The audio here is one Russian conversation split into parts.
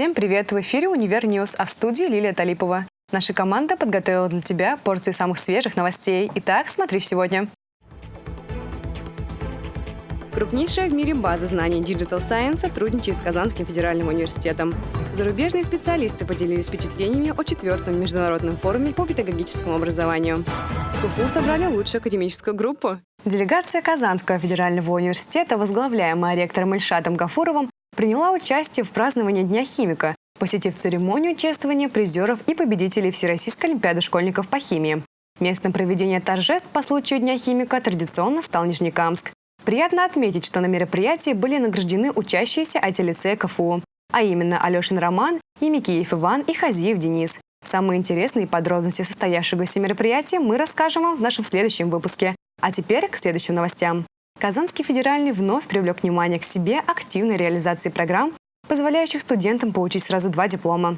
Всем привет! В эфире «Универ Ньюс», а в студии Лилия Талипова. Наша команда подготовила для тебя порцию самых свежих новостей. Итак, смотри сегодня. Крупнейшая в мире база знаний Digital Science сотрудничает с Казанским федеральным университетом. Зарубежные специалисты поделились впечатлениями о четвертом международном форуме по педагогическому образованию. В КФУ собрали лучшую академическую группу. Делегация Казанского федерального университета, возглавляемая ректором Ильшатом Гафуровым, приняла участие в праздновании Дня химика, посетив церемонию чествования призеров и победителей Всероссийской олимпиады школьников по химии. Местом проведения торжеств по случаю Дня химика традиционно стал Нижнекамск. Приятно отметить, что на мероприятии были награждены учащиеся IT-лицея КФУ, а именно Алешин Роман, Емикеев Иван и Хазиев Денис. Самые интересные подробности состоявшегося мероприятия мы расскажем вам в нашем следующем выпуске. А теперь к следующим новостям. Казанский федеральный вновь привлек внимание к себе активной реализации программ, позволяющих студентам получить сразу два диплома.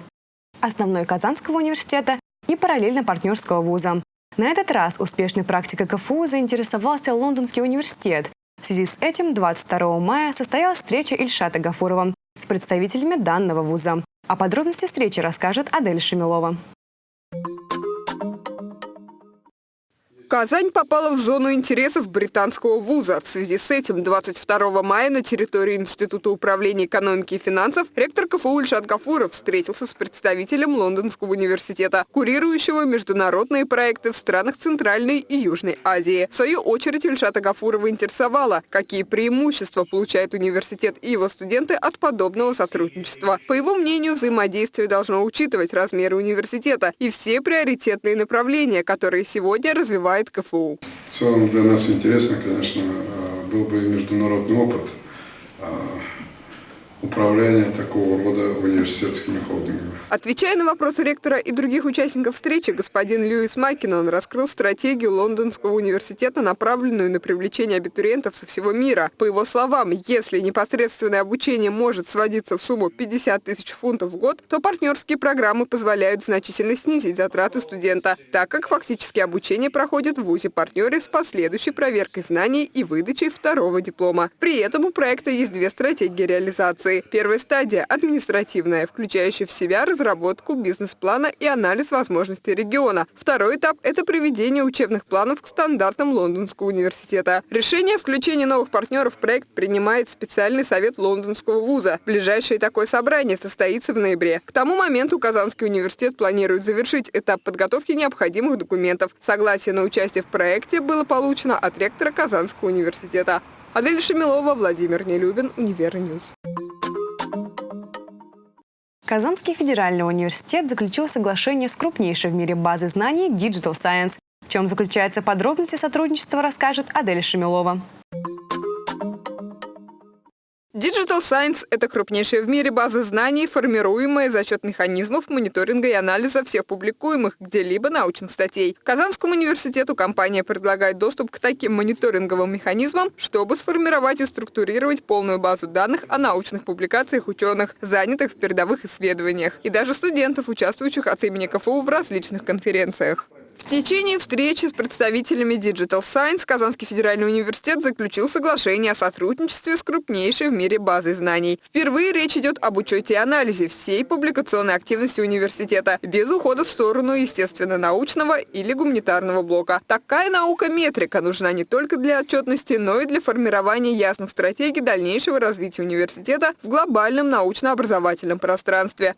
Основной Казанского университета и параллельно партнерского вуза. На этот раз успешной практикой КФУ заинтересовался Лондонский университет. В связи с этим 22 мая состоялась встреча Ильшата Гафурова с представителями данного вуза. О подробности встречи расскажет Адель Шемилова. Казань попала в зону интересов британского вуза. В связи с этим 22 мая на территории Института управления экономики и финансов ректор КФУ Ильшат Гафуров встретился с представителем Лондонского университета, курирующего международные проекты в странах Центральной и Южной Азии. В свою очередь Ильшата Гафурова интересовало, какие преимущества получает университет и его студенты от подобного сотрудничества. По его мнению, взаимодействие должно учитывать размеры университета и все приоритетные направления, которые сегодня развивают развивает КФУ. В целом для нас интересно, конечно, э, был бы международный опыт э, управления такого рода университетскими холдингами. Отвечая на вопросы ректора и других участников встречи, господин Льюис Маккинон раскрыл стратегию Лондонского университета, направленную на привлечение абитуриентов со всего мира. По его словам, если непосредственное обучение может сводиться в сумму 50 тысяч фунтов в год, то партнерские программы позволяют значительно снизить затраты студента, так как фактически обучение проходит в ВУЗе-партнере с последующей проверкой знаний и выдачей второго диплома. При этом у проекта есть две стратегии реализации Первая стадия – административная, включающая в себя разработку бизнес-плана и анализ возможностей региона. Второй этап – это приведение учебных планов к стандартам Лондонского университета. Решение о включении новых партнеров в проект принимает специальный совет Лондонского вуза. Ближайшее такое собрание состоится в ноябре. К тому моменту Казанский университет планирует завершить этап подготовки необходимых документов. Согласие на участие в проекте было получено от ректора Казанского университета. Адель Шамилова, Владимир Нелюбин, Универньюз. Казанский федеральный университет заключил соглашение с крупнейшей в мире базой знаний Digital Science. В чем заключаются подробности сотрудничества, расскажет Адель Шамилова. Digital Science – это крупнейшая в мире база знаний, формируемая за счет механизмов мониторинга и анализа всех публикуемых где-либо научных статей. Казанскому университету компания предлагает доступ к таким мониторинговым механизмам, чтобы сформировать и структурировать полную базу данных о научных публикациях ученых, занятых в передовых исследованиях, и даже студентов, участвующих от имени КФУ в различных конференциях. В течение встречи с представителями Digital Science Казанский федеральный университет заключил соглашение о сотрудничестве с крупнейшей в мире базой знаний. Впервые речь идет об учете и анализе всей публикационной активности университета, без ухода в сторону естественно-научного или гуманитарного блока. Такая наука-метрика нужна не только для отчетности, но и для формирования ясных стратегий дальнейшего развития университета в глобальном научно-образовательном пространстве.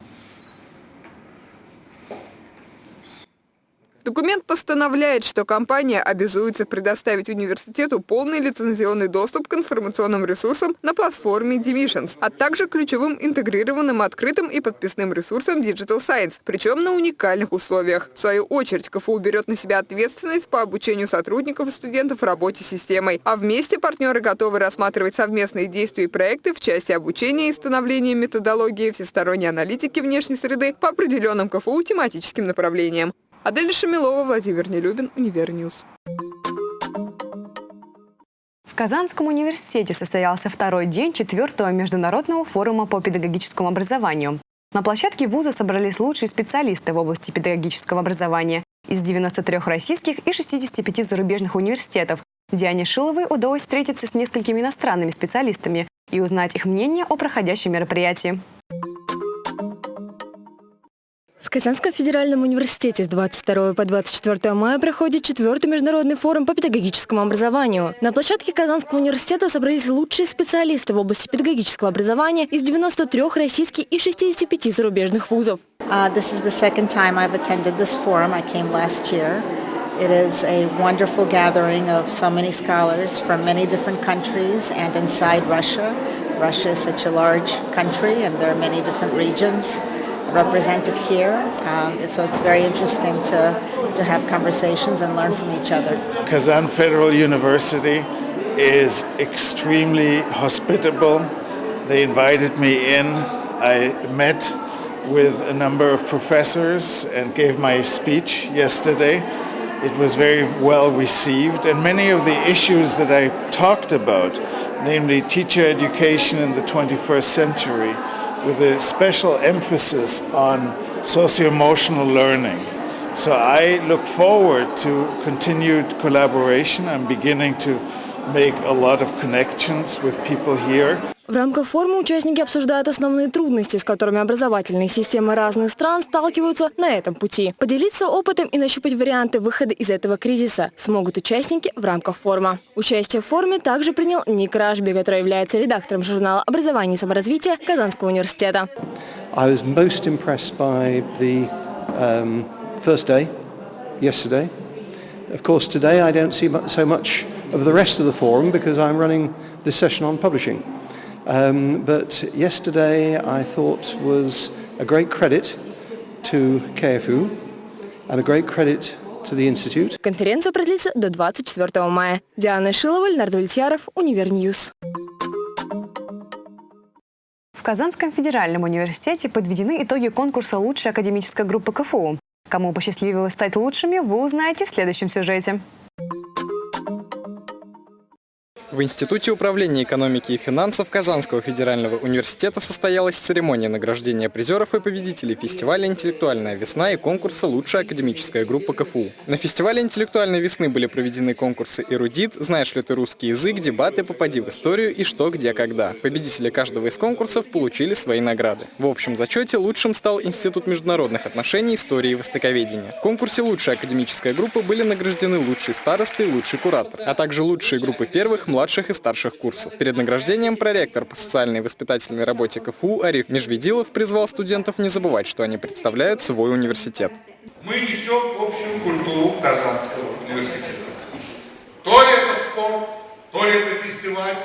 Документ постановляет, что компания обязуется предоставить университету полный лицензионный доступ к информационным ресурсам на платформе Divisions, а также ключевым интегрированным открытым и подписным ресурсам Digital Science, причем на уникальных условиях. В свою очередь, КФУ берет на себя ответственность по обучению сотрудников и студентов работе с системой, а вместе партнеры готовы рассматривать совместные действия и проекты в части обучения и становления методологии всесторонней аналитики внешней среды по определенным КФУ тематическим направлениям. Адель Шамилова, Владимир Нелюбин, Универньюз. В Казанском университете состоялся второй день четвертого международного форума по педагогическому образованию. На площадке вуза собрались лучшие специалисты в области педагогического образования из 93 российских и 65 зарубежных университетов. Диане Шиловой удалось встретиться с несколькими иностранными специалистами и узнать их мнение о проходящем мероприятии. Казанском федеральном университете с 22 по 24 мая проходит четвертый международный форум по педагогическому образованию. На площадке Казанского университета собрались лучшие специалисты в области педагогического образования из 93 российских и 65 зарубежных вузов. Uh, this is the second time I've attended this forum. I came last year. It is a wonderful gathering of so many scholars from many different countries and inside Russia. Russia is such a large country and there are many different regions. Represented here. Um, so it's very interesting to, to have conversations and learn from each other. Kazan Federal University is extremely hospitable. They invited me in. I met with a number of professors and gave my speech yesterday. It was very well received and many of the issues that I talked about, namely teacher education in the 21st century, with a special emphasis on socio-emotional learning. So I look forward to continued collaboration. I'm beginning to make a lot of connections with people here. В рамках форума участники обсуждают основные трудности, с которыми образовательные системы разных стран сталкиваются на этом пути. Поделиться опытом и нащупать варианты выхода из этого кризиса смогут участники в рамках форума. Участие в форуме также принял Ник Рашби, который является редактором журнала «Образование и саморазвитие» Казанского университета. Um. Of course, today I don't see so much of the rest of the forum because I'm running this session on publishing. Um, but yesterday I thought was a great credit to KFU and a great credit to the Institute. Конференция продлится до 24 мая. Диана Шилова, Леонард Ультьяров, Универньюз. В Казанском федеральном университете подведены итоги конкурса «Лучшая академическая группа КФУ». Кому посчастливилось стать лучшими, вы узнаете в следующем сюжете. В Институте управления экономики и финансов Казанского федерального университета состоялась церемония награждения призеров и победителей фестиваля «Интеллектуальная весна» и конкурса «Лучшая академическая группа КФУ». На фестивале «Интеллектуальной весны» были проведены конкурсы «Эрудит», «Знаешь ли ты русский язык», дебаты «Попади в историю» и «Что, где, когда». Победители каждого из конкурсов получили свои награды. В общем зачете лучшим стал Институт международных отношений, истории и востоковедения. В конкурсе «Лучшая академическая группа» были награждены лучший старосты и лучший куратор, а также лучшие группы первых, младших младших и старших курсов. Перед награждением проректор по социальной и воспитательной работе КФУ Ариф Межведилов призвал студентов не забывать, что они представляют свой университет. Мы несем общую культуру Казанского университета. То ли это спорт, то ли это фестиваль,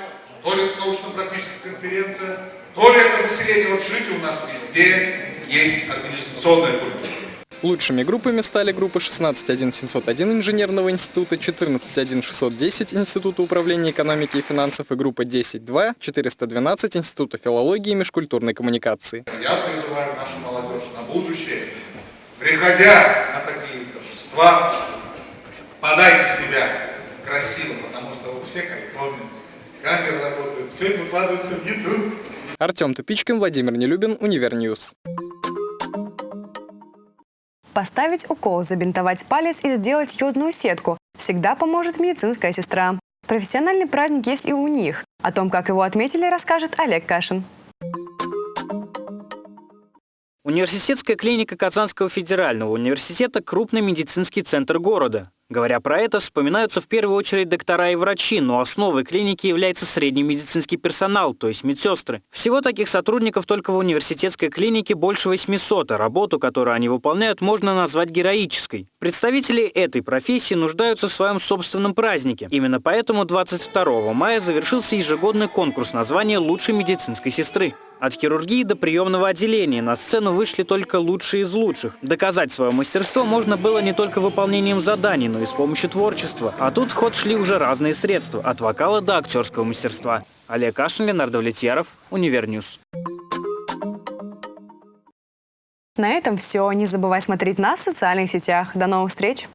то ли это научно-практическая конференция, то ли это заселение. Вот жить у нас везде есть организационная культура. Лучшими группами стали группы 161-701 Инженерного института, 14-1-610 Института управления экономики и финансов и группа 10-2, 412 Института филологии и межкультурной коммуникации. Я призываю нашу молодежь на будущее, приходя на такие торжества, подайте себя красиво, потому что у всех айфоны, камеры работают, все это выкладывается в YouTube. Артем Тупичкин, Владимир Нелюбин, Универньюз. Поставить укол, забинтовать палец и сделать йодную сетку всегда поможет медицинская сестра. Профессиональный праздник есть и у них. О том, как его отметили, расскажет Олег Кашин. Университетская клиника Казанского федерального университета – крупный медицинский центр города. Говоря про это, вспоминаются в первую очередь доктора и врачи, но основой клиники является средний медицинский персонал, то есть медсестры. Всего таких сотрудников только в университетской клинике больше 800, а работу, которую они выполняют, можно назвать героической. Представители этой профессии нуждаются в своем собственном празднике. Именно поэтому 22 мая завершился ежегодный конкурс названия лучшей медицинской сестры. От хирургии до приемного отделения на сцену вышли только лучшие из лучших. Доказать свое мастерство можно было не только выполнением заданий, но и с помощью творчества. А тут в ход шли уже разные средства, от вокала до актерского мастерства. Олег Кашин, Ленар Давлетьяров, Univer News. На этом все. Не забывай смотреть нас в социальных сетях. До новых встреч!